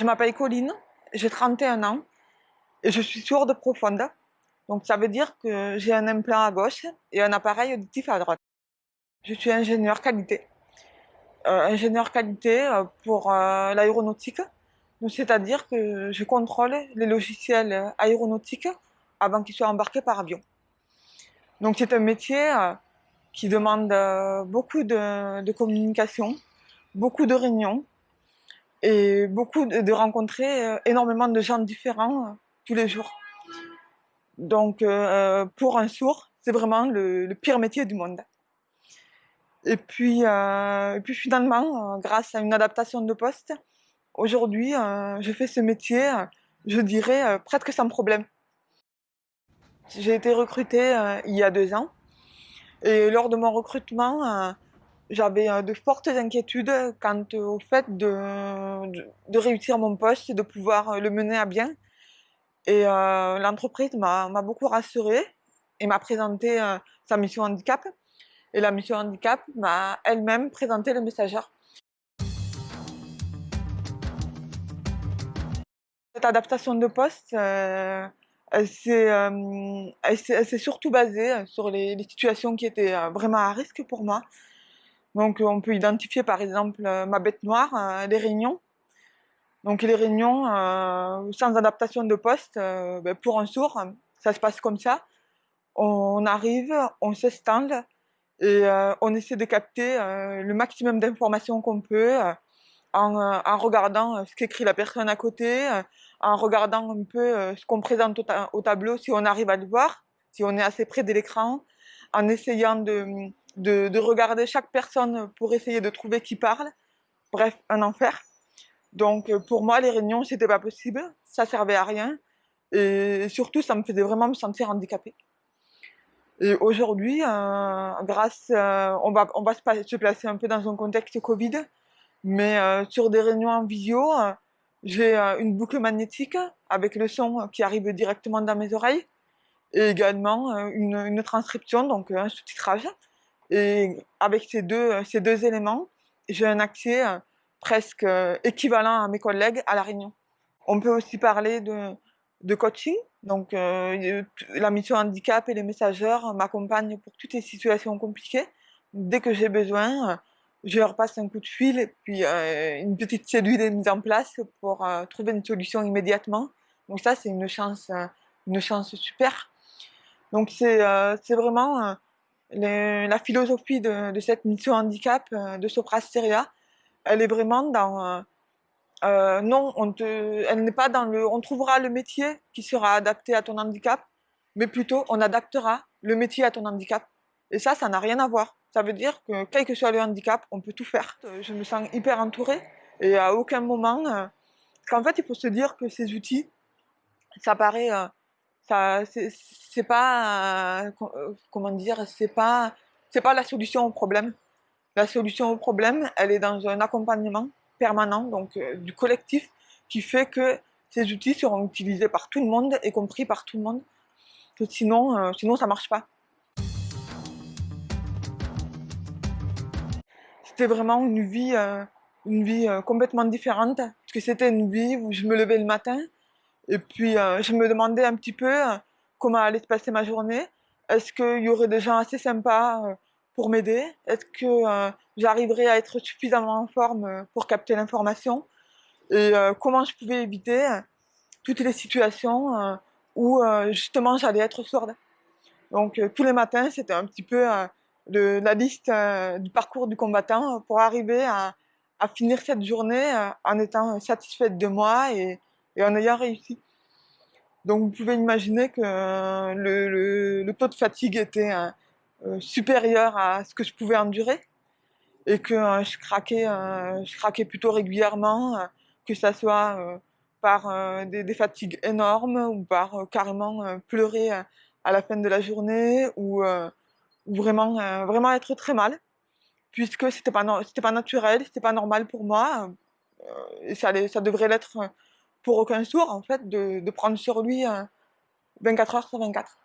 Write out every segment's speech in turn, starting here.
Je m'appelle Colline, j'ai 31 ans et je suis sourde profonde. Donc ça veut dire que j'ai un implant à gauche et un appareil auditif à droite. Je suis ingénieur qualité. Euh, ingénieur qualité euh, pour euh, l'aéronautique. C'est-à-dire que je contrôle les logiciels aéronautiques avant qu'ils soient embarqués par avion. Donc c'est un métier qui demande beaucoup de communication, beaucoup de réunions, et beaucoup de, rencontrer euh, énormément de gens différents euh, tous les jours. Donc euh, pour un sourd, c'est vraiment le, pire métier du monde. Et puis, et puis finalement, grâce à une adaptation de poste, aujourd'hui, je fais ce métier, je dirais, presque sans problème. J'ai été recrutée il y a deux ans. Et lors de mon recrutement, j'avais euh, de fortes inquiétudes quant au fait de, réussir mon poste et de pouvoir euh, le mener à bien. Et euh, l'entreprise m'a beaucoup rassurée et m'a présenté sa mission handicap. Et la mission handicap m'a elle-même présenté le messageur. Cette adaptation de poste, elle s'est surtout basée sur les, situations qui étaient vraiment à risque pour moi. Donc on peut identifier par exemple euh, ma bête noire, euh, les réunions. Donc les réunions euh, sans adaptation de poste, ben, pour un sourd, ça se passe comme ça. On arrive, on s'installe et on essaie de capter le maximum d'informations qu'on peut en, regardant ce qu'écrit la personne à côté, en regardant un peu ce qu'on présente au, tableau, si on arrive à le voir, si on est assez près de l'écran, en essayant de, de, regarder chaque personne pour essayer de trouver qui parle. Bref, un enfer. Donc pour moi, les réunions, c'était pas possible, ça servait à rien. Et surtout, ça me faisait vraiment me sentir handicapée. Et aujourd'hui, euh, grâce, euh, on va, on va se, placer un peu dans un contexte Covid, mais euh, sur des réunions en visio, j'ai une boucle magnétique avec le son qui arrive directement dans mes oreilles, et également une transcription, donc un sous-titrage. Et avec ces deux, ces deux éléments, j'ai un accès euh, presque euh, équivalent à mes collègues à La Réunion. On peut aussi parler de, de coaching. Donc, euh, la mission handicap et les messageurs m'accompagnent pour toutes les situations compliquées. Dès que j'ai besoin, je leur passe un coup de fil et puis une petite cellule est mise en place pour trouver une solution immédiatement. Donc ça, c'est une chance, une chance super. Donc c'est vraiment la philosophie de, cette mission handicap euh, de Soprasteria, elle est vraiment dans... Euh, euh, non, on elle n'est pas dans le... On trouvera le métier qui sera adapté à ton handicap, mais plutôt on adaptera le métier à ton handicap. Et ça, ça n'a rien à voir. Ça veut dire que quel que soit le handicap, on peut tout faire. Je me sens hyper entourée et à aucun moment... qu'en fait, il faut se dire que ces outils, ça paraît c'est pas euh, comment dire c'est pas c'est pas la solution au problème. La solution au problème elle est dans un accompagnement permanent donc euh, du collectif qui fait que ces outils seront utilisés par tout le monde et compris par tout le monde. Sinon euh, sinon ça marche pas. C'était vraiment une vie une vie complètement différente parce que c'était une vie où je me levais le matin et puis, euh, je me demandais un petit peu euh, comment allait se passer ma journée. Est-ce qu'il y aurait des gens assez sympas euh, pour m'aider? Est-ce que j'arriverais à être suffisamment en forme pour capter l'information? Et comment je pouvais éviter toutes les situations où justement j'allais être sourde? Donc tous les matins, c'était un petit peu la liste du parcours du combattant pour arriver à, finir cette journée en étant satisfaite de moi et, et en ayant réussi. Donc vous pouvez imaginer que euh, le, taux de fatigue était euh, euh, supérieur à ce que je pouvais endurer et que je, craquais, je craquais plutôt régulièrement, que ce soit par des, fatigues énormes ou par carrément pleurer à la fin de la journée ou, vraiment, vraiment être très mal puisque c'était pas, pas naturel, c'était pas normal pour moi et ça, ça devrait l'être pour aucun sourd, en fait, de, prendre sur lui 24 euh, heures sur 24.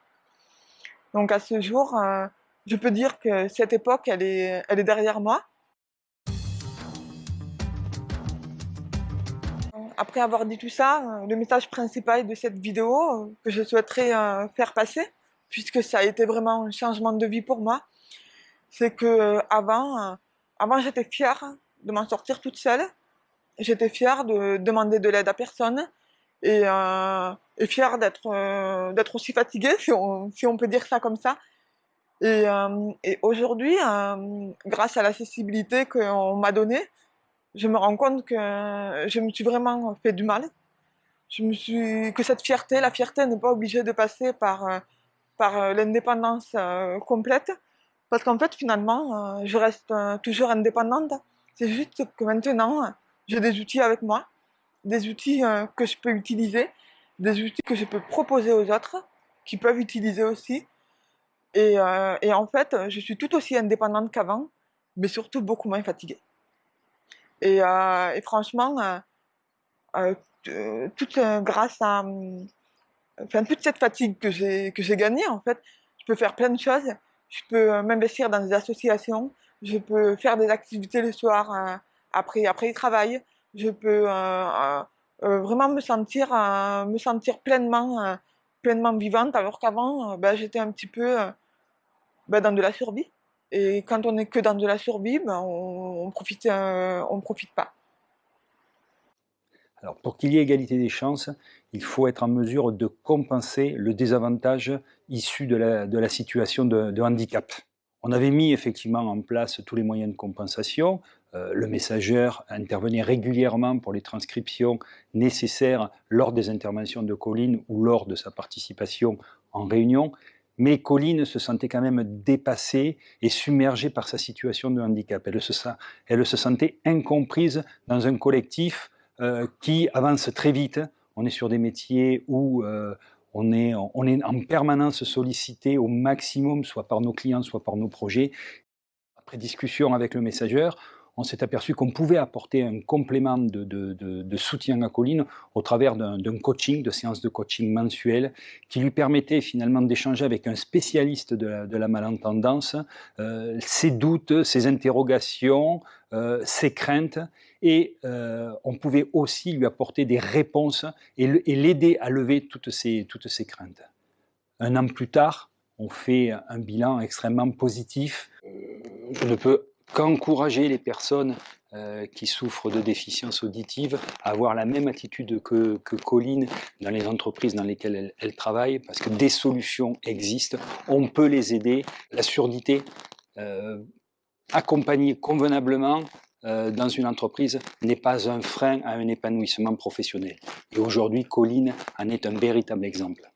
Donc à ce jour, euh, je peux dire que cette époque, elle est, elle est derrière moi. après avoir dit tout ça, euh, le message principal de cette vidéo que je souhaiterais faire passer, puisque ça a été vraiment un changement de vie pour moi, c'est que avant, avant j'étais fière de m'en sortir toute seule, j'étais fière de demander de l'aide à personne, et, et fière d'être d'être aussi fatiguée, si on, peut dire ça comme ça, et, et aujourd'hui, grâce à l'accessibilité qu'on m'a donnée, je me rends compte que je me suis vraiment fait du mal. Que cette fierté, la fierté n'est pas obligée de passer par euh, euh, l'indépendance euh, complète, parce qu'en fait finalement je reste toujours indépendante. C'est juste que maintenant j'ai des outils avec moi, des outils que je peux utiliser, des outils que je peux proposer aux autres, qui peuvent utiliser aussi. Et, et en fait, je suis tout aussi indépendante qu'avant, mais surtout beaucoup moins fatiguée. Et, euh, franchement, euh, euh, toute grâce à enfin, toute cette fatigue que j'ai que j'ai gagnée en fait, je peux faire plein de choses. Je peux m'investir dans des associations, je peux faire des activités le soir après après le travail. Je peux vraiment me sentir me sentir pleinement pleinement vivante alors qu'avant ben, j'étais un petit peu ben, dans de la survie. Et quand on n'est que dans de la survie, ben on ne profite, euh, on profite pas. Alors pour qu'il y ait égalité des chances, il faut être en mesure de compenser le désavantage issu de la, de la situation de, handicap. On avait mis effectivement en place tous les moyens de compensation. Euh, le messageur intervenait régulièrement pour les transcriptions nécessaires lors des interventions de Colline ou lors de sa participation en réunion mais Colline se sentait quand même dépassée et submergée par sa situation de handicap. Elle se, sentait incomprise dans un collectif euh, qui avance très vite. On est sur des métiers où euh, on, est, on est en permanence sollicité au maximum, soit par nos clients, soit par nos projets. Après discussion avec le messageur, on s'est aperçu qu'on pouvait apporter un complément de, soutien à Colline au travers d'un coaching, de séances de coaching mensuelles, qui lui permettait finalement d'échanger avec un spécialiste de la, malentendance euh, ses doutes, ses interrogations, euh, ses craintes, et euh, on pouvait aussi lui apporter des réponses et l'aider à lever toutes ces, toutes craintes. Un an plus tard, on fait un bilan extrêmement positif. Je ne peux qu'encourager les personnes euh, qui souffrent de déficience auditive à avoir la même attitude que, que Colline dans les entreprises dans lesquelles elle, travaille, parce que des solutions existent, on peut les aider. La surdité, euh, accompagnée convenablement euh, dans une entreprise, n'est pas un frein à un épanouissement professionnel. Et aujourd'hui, Colline en est un véritable exemple.